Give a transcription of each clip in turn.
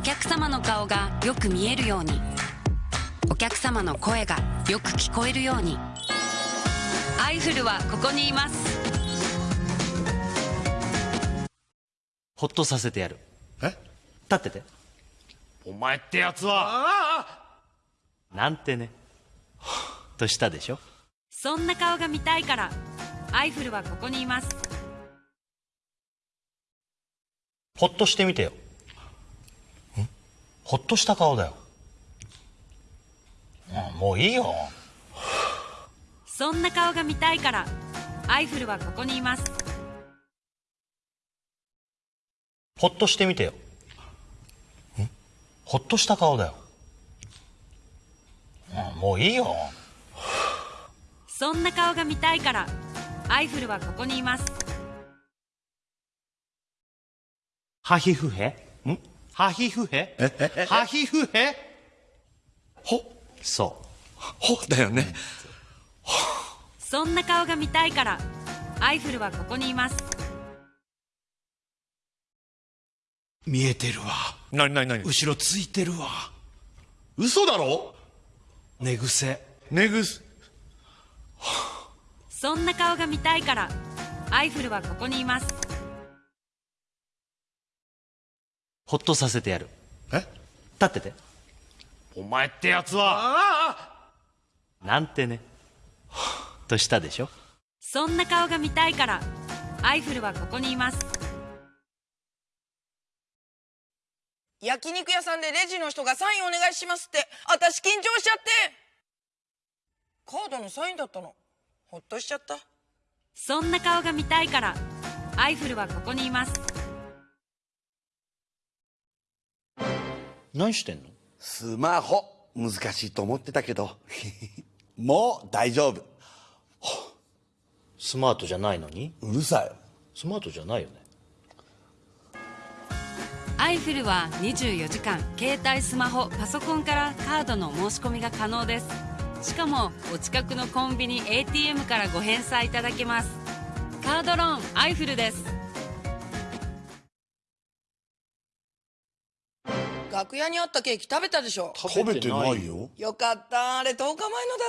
お客様の顔がよく見えるように。お客様の声がよく聞こえるように。アイフルはここにいます。ほっとさせてやる。え？立ってて。お前ってやつは。なんてね。としたでしょ？そんな顔が見たいからアイフルはここにいます。ほっとしてみてよ。んほっとした顔だよ。あもういいよ。そんな顔が見たいからアイフルはここにいます。ほっとしてみてよ。ん？ほっとした顔だよ。あもういいよ。そんな顔が見たいからアイフルはここにいます。ハヒフヘん？ハヒフヘハヒフヘほ。そほだよね。そんな顔が見たいからアイフルはここにいます。見えてるわ。なになになに後ろついてるわ。嘘だろ？寝癖。寝ぐそんな顔が見たいからアイフルはここにいますほっとさせてやる。え？立ってて。お前ってやつは。なんてね。としたでしょ？そんな顔が見たいからアイフルはここにいます。焼肉屋さんでレジの人がサインお願いしますって私緊張しちゃって。カードのサインだったの。ほっとしちゃった。そんな顔が見たいからアイフルはここにいます何してんの？スマホ。難しいと思ってたけど。もう大丈夫。スマートじゃないのに？うるさい。スマートじゃないよね。アイフルは24時間携帯スマホパソコンからカードの申し込みが可能です。しかもお近くのコンビニ ATM からご返済いただけます。カードローンアイフルです楽屋にあったケーキ食べたでしょ。食べてないよ。よ。かった。あれ10日前のだ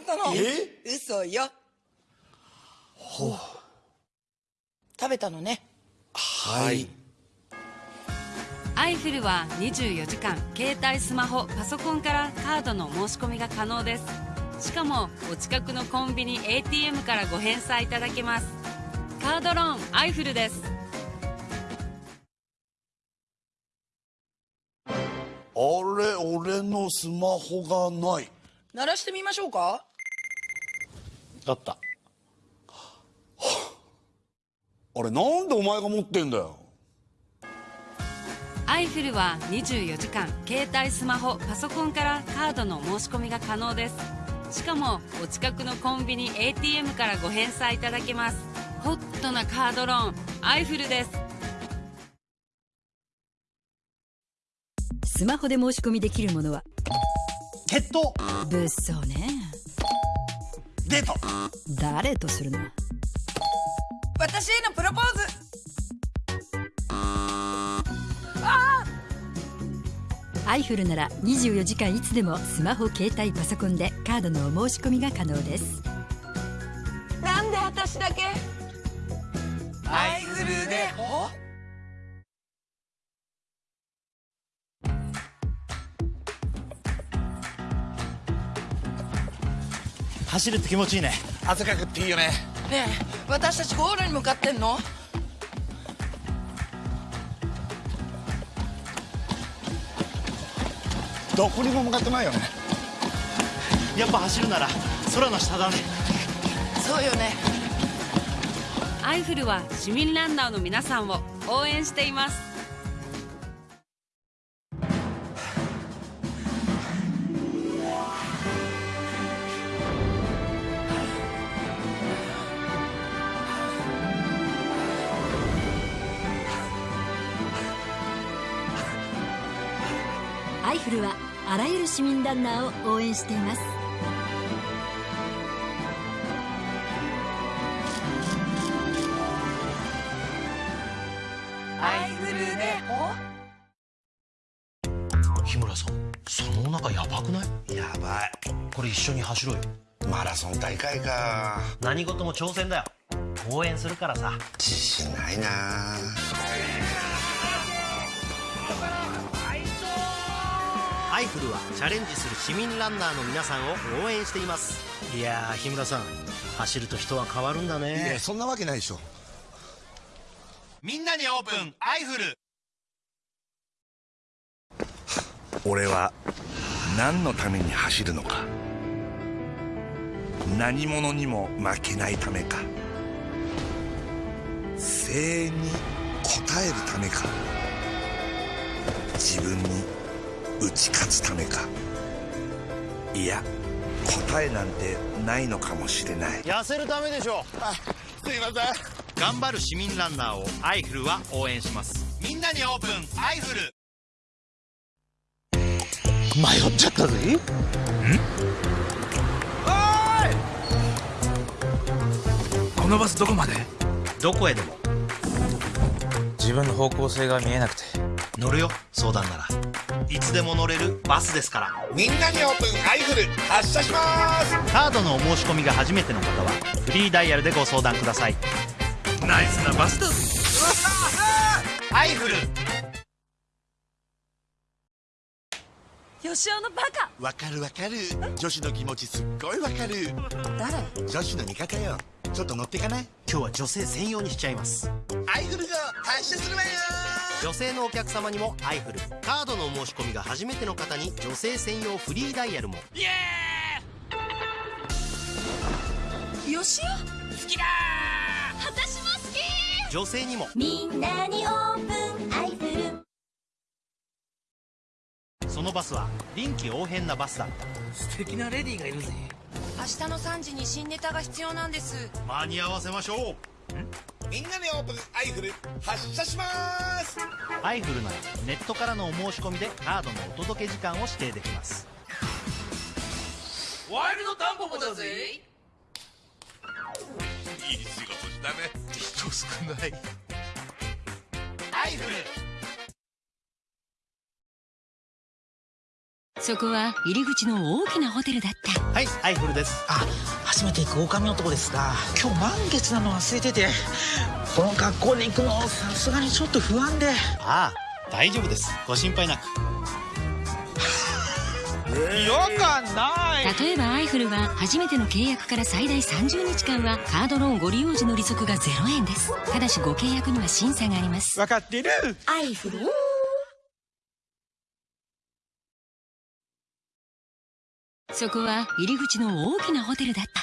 ったの。え？嘘よ。食べたのね。はい。アイフルは24時間携帯スマホパソコンからカードの申し込みが可能です。しかもお近くのコンビニ ATM からご返済いただけます。カードローンアイフルです俺のスマホがない。鳴らしてみましょうか？あった。あれなんでお前が持ってんだよ？アイフルは24時間携帯スマホパソコンからカードの申し込みが可能です。しかもお近くのコンビニ ATM からご返済いただけます。ホットなカードローンアイフルですスマホで申し込みできるものは？決闘？物騒ね。デート。誰とするの？私へのプロポーズ。アイフルなら24時間いつでもスマホ携帯パソコンでカードのお申し込みが可能です。なんで私だけ？アイフルで走るって気持ちいいね。汗かくっていいよね。ねえ私たちゴールに向かってんの？どこにも向かってないよね。やっぱ走るなら空の下だね。そうよね。アイフルは市民ランナーの皆さんを応援していますアイフルはあらゆる市民ランナーを応援しています。アイフルで日村さんそのお腹やばくない？やばい。これ一緒に走ろうよ。マラソン大会か。何事も挑戦だよ。応援するからさ。自信ないなアイフルはチャレンジする市民ランナーの皆さんを応援しています。いやー日村さん走ると人は変わるんだいねやそんなわけないでしょ。みんなにオープンアイフル。俺は何のために走るのか。何者にも負けないためか。声援に応えるためか。自分に打ち勝つためか。いや答えなんてないのかもしれない。痩せるためでしょ。すいません。頑張る市民ランナーをアイフルは応援します。みんなにオープンアイフル。迷っちゃったぜ。このバスどこまで？どこへでも。自分の方向性が見えなくて乗るよ。相談なら。いつでも乗れるバスですから。みんなにオープンアイフル。発車します。カードのお申し込みが初めての方はフリーダイヤルでご相談ください。ナイスなバスだぜ。アイフル。吉尾のバカ。わかるわかる。女子の気持ちすっごいわかる。誰？女子の味方よちょっと乗ってかない？今日は女性専用にしちゃいます。アイフルが発車するわよ。女性のお客様にもアイフルカードのお申し込みが初めての方に女性専用フリーダイヤルも。吉尾好きだ私も好き！女性にも。みんなにオープンアイフル。そのバスは臨機応変なバスだった。素敵なレディーがいるぜ明日の3時に新ネタが必要なんです。間に合わせましょう。みんなにオープンアイフル発車します。アイフルならネットからのお申し込みでカードのお届け時間を指定できます。ワイルドタンポポだぜ。いい仕事したね。人少ない。アイフル。そこは入り口の大きなホテルだったイフルです。あ初めて行く狼男ですが今日満月なの忘れててこの学校に行くのさすがにちょっと不安で。ああ大丈夫です。ご心配なく。違和感ない。例えばアイフルは初めての契約から最大30日間はカードローンご利用時の利息が0円です。ただしご契約には審査があります。分かってる。アイフル？そこは入り口の大きなホテルだった。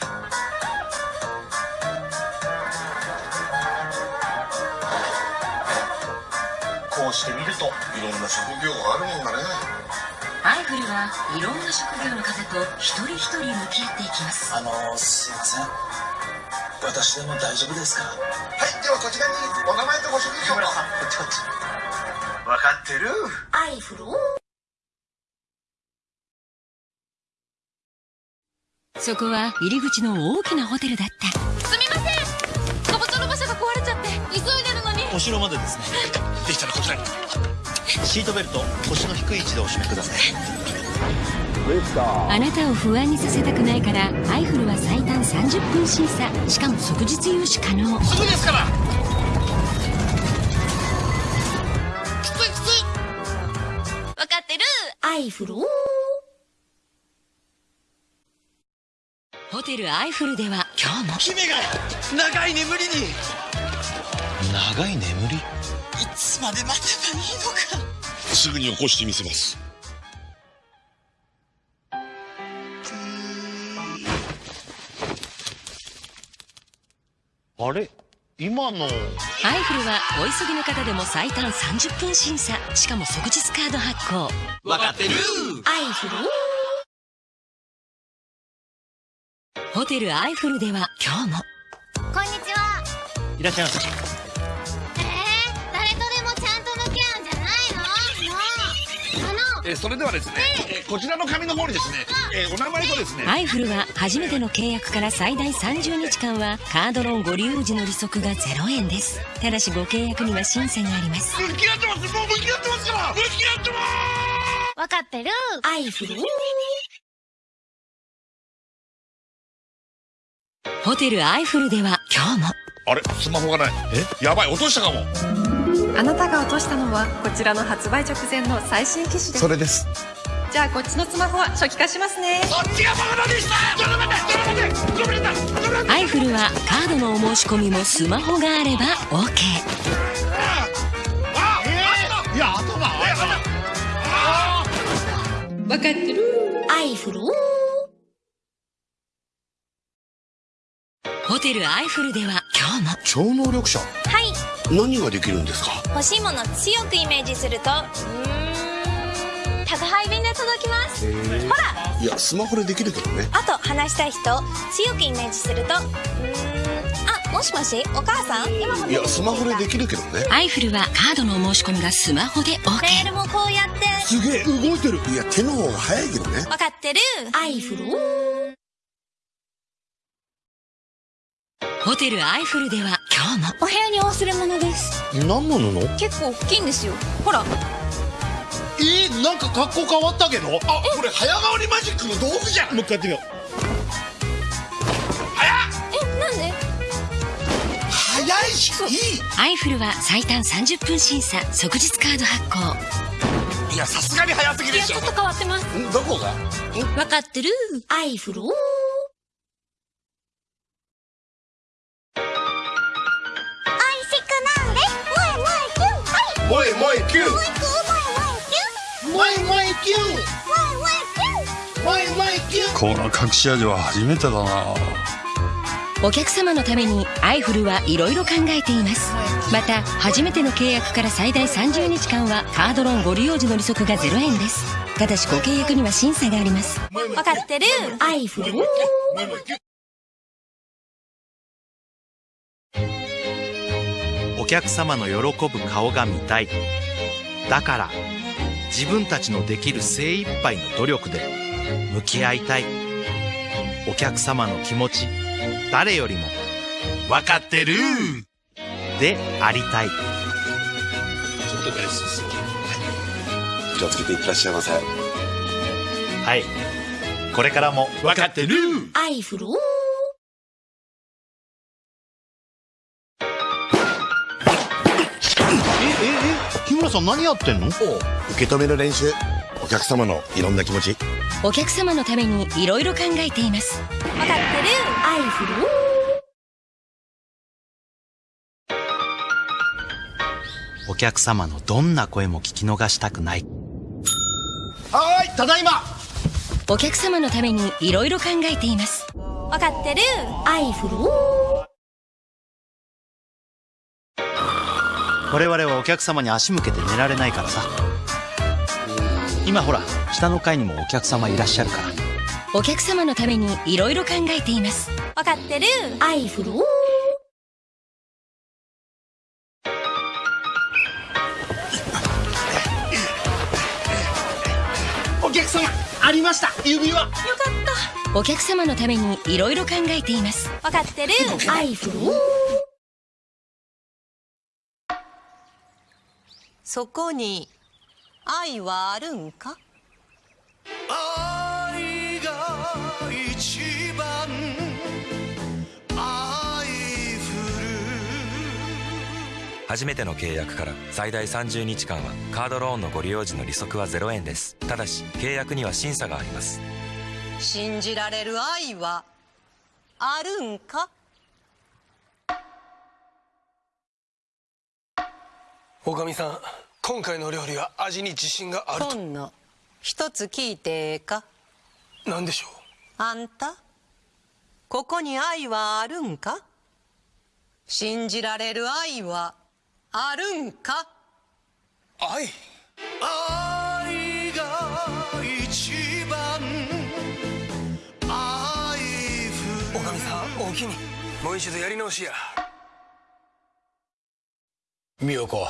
こうして見るといろんな職業があるもんだね。アイフルはいろんな職業の方と一人一人向き合っていきます。あのすいません。私でも大丈夫ですか？はいではこちらにお名前とご職業を。こっちこっち。分かってる。アイフル？そこは入り口の大きなホテルだった。すみません。かぼちゃの馬車が壊れちゃって。急いでるのに。お城までですね。でしたらこちらに。シートベルト腰の低い位置でお締めください。あなたを不安にさせたくないからアイフルは最短30分審査。しかも即日融資可能。すぐですから。分かってる。アイフルホテルアイフルでは今日も姫が長い眠りに。長い眠り？いつまで待てばいいのか。すぐに起こしてみせます。あれ？今の？アイフルはお急ぎの方でも最短30分審査。しかも即日カード発行。分かってる。アイフルホテルアイフルでは今日も。こんにちは。いらっしゃいませ。えー、誰とでもちゃんと向き合うんじゃないの？もう。あの。えーそれではですね、えー。こちらの紙の方にですね、えーお名前とですねアイフルは初めての契約から最大30日間はカードローンご利用時の利息が0円です。ただしご契約には審査があります。向き合ってます。もう向き合ってますから。向き合ってます。わかってる。アイフル？ホテルアイフルでは今日も。あれ？スマホがない。え？やばい落としたかも。あなたが落としたのはこちらの発売直前の最新機種です。それです。じゃあこっちのスマホは初期化しますね。そっちがバカでしたちょっと待って。ちょっと待って。アイフルはカードのお申し込みもスマホがあれば OK あえー。いや頭あわかってるアイフルホテルアイフルでは今日も。超能力者？はい。何ができるんですか？欲しいもの強くイメージするとうーん宅配便で届きます。ほら！いやスマホでできるけどね。あと話したい人強くイメージするとうーんあもしもしお母さん？今い。やスマホでできるけどね。アイフルはカードのお申し込みがスマホで OK メールもこうやって。すげえ動いてる。いや手の方が早いけどね。わかってる。アイフル？ホテルアイフルでは今日も。お部屋に忘れ物です。何の？布結構大きいんですよ。ほら。えー、なんか格好変わったけど？あこれ早変わりマジックの道具じゃん。もう一回やってみよえなんで？早いしいアイフルは最短30分審査即日カード発行。いいやさすがに早すぎでしょ。ちょっと変わってます。ん？どこが？わかってる？アイフル萌え萌えキュンうマイマイキュンマイマイキュンこの隠し味は初めてだな。お客様のためにアイフルはいろいろ考えています。また初めての契約から最大30日間はカードローンご利用時の利息が0円です。ただしご契約には審査があります。わかってる。アイフル客様の喜ぶ顔が見たい。だから自分たちのできる精一杯の努力で向き合いたい。お客様の気持ち誰よりも分かってる。でありたい。ちょっと大好き気をつけていってらっしゃいませ。はい。これからも分かってる。アイフルさん何やってんの？受け止める練習。お客様のいろんな気持ち。お客様のためにいろいろ考えています。わかってる。アイフルお客様のどんな声も聞き逃したくない。はーいただいま。お客様のためにいろいろ考えています。わかってる。アイフル我々はお客様に足向けて寝られないからさ。今ほら下の階にもお客様いらっしゃるから。お客様のためにいろいろ考えています。わかってる。アイフル。お客様ありました。指輪。よかっお客様のためにいろいろ考えています。たわかってる。アイフルそこに愛はあるんか？愛が一番。愛降る初めての契約から最大30日間はカードローンのご利用時の利息は0円です。ただし契約には審査があります。信じられる愛はあるんか？おかみさん今回の料理は味に自信があると。今野一つ聞いてええか？何でしょう？あんたここに愛はあるんか？信じられる愛はあるんか？愛？愛が一番。愛おかみさんおおきに。もう一度やり直しや。美代子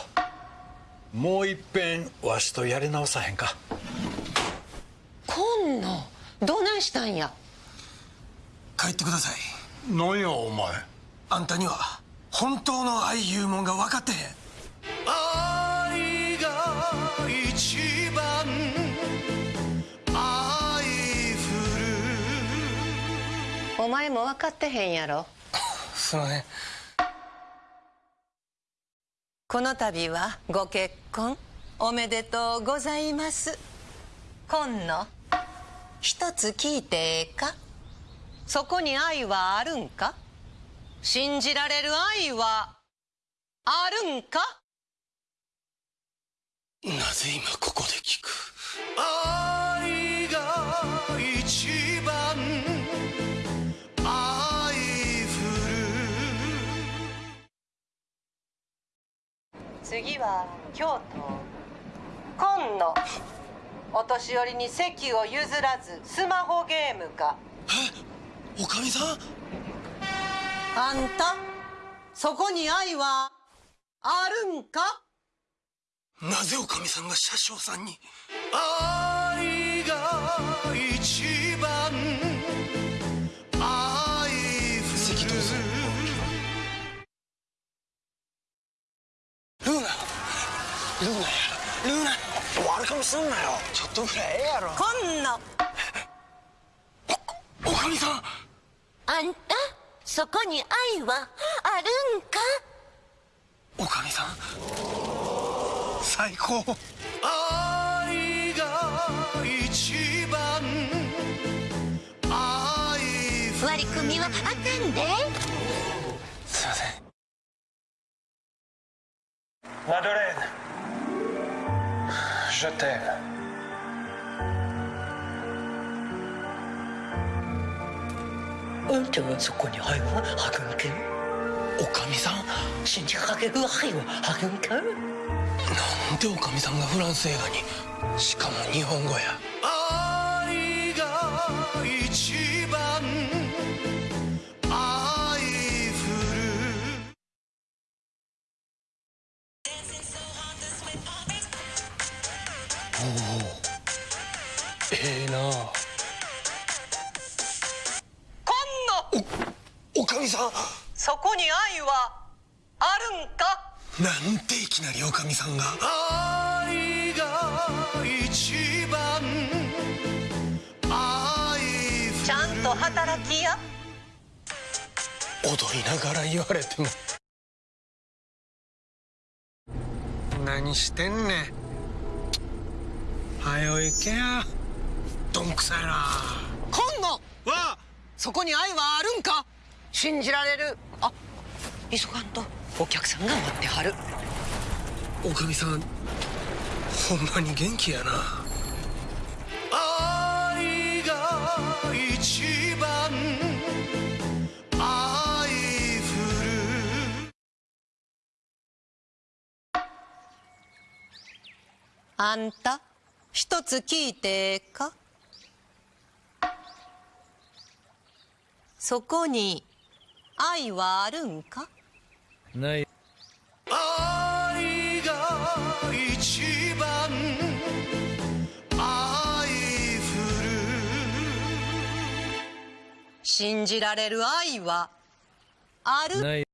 もういっぺんわしとやり直さへんか。今野どないしたんや？帰ってください。何やお前。あんたには本当の愛いうもんが分かってへん。愛が一番愛ふる。お前も分かってへんやろ。すいません。この度はご結婚おめでとうございます。今野一つ聞いてええか？そこに愛はあるんか？信じられる愛はあるんか？なぜ今ここで聞く？愛次は京都今野お年寄りに席を譲らずスマホゲームかおかみさん？あんたそこに愛はあるんか？なぜおかみさんが車掌さんに？愛すんなよ。ちょっとぐらいええやろ。今野おかみさん。あんたそこに愛はあるんか？おかみさん。最高。愛が一番。愛降る。割り込みはあかんで。すいません Je t'aime あんたはそこに愛はあるんかおかみさん信じられる愛はあるんかなんでおかみさんがフランス映画にしかも日本語や愛が一そこに愛はあるんか？なんていきなりおかみさんが。愛が一番。愛ちゃんと働きや。踊りながら言われても。何してんねん。はよ行けや。どんくさいな。今野わそこに愛はあるんか？信じられる？あ急がんと。お客さんが待ってはる。おかみさんほんまに元気やな。愛が一番愛降る。あんた一つ聞いてええか？そこに愛はあるんか？ない。愛が一番愛降る。信じられる愛はある？ない